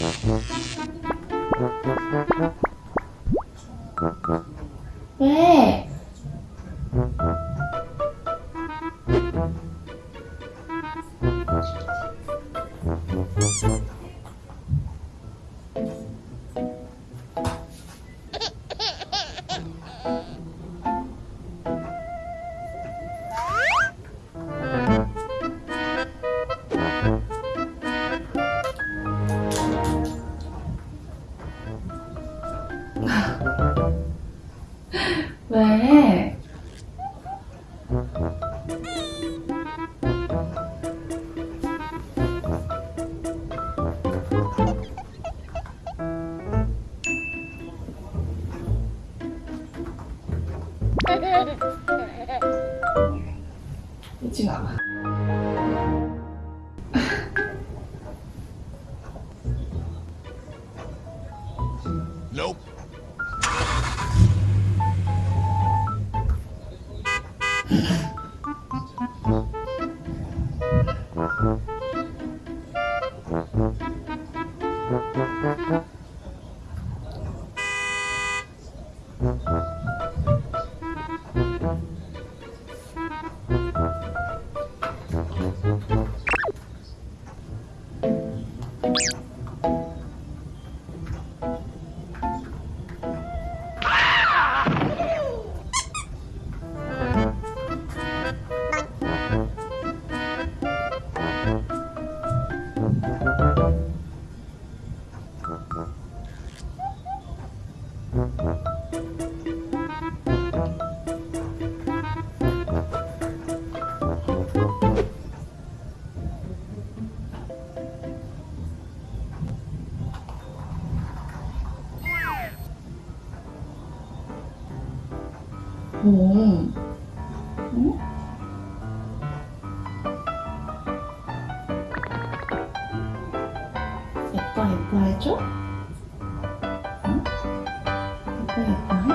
Thank you. 왜? 이지 마. Nope. Mm-hmm. 응? 예뻐 예뻐 해줘? 嗯。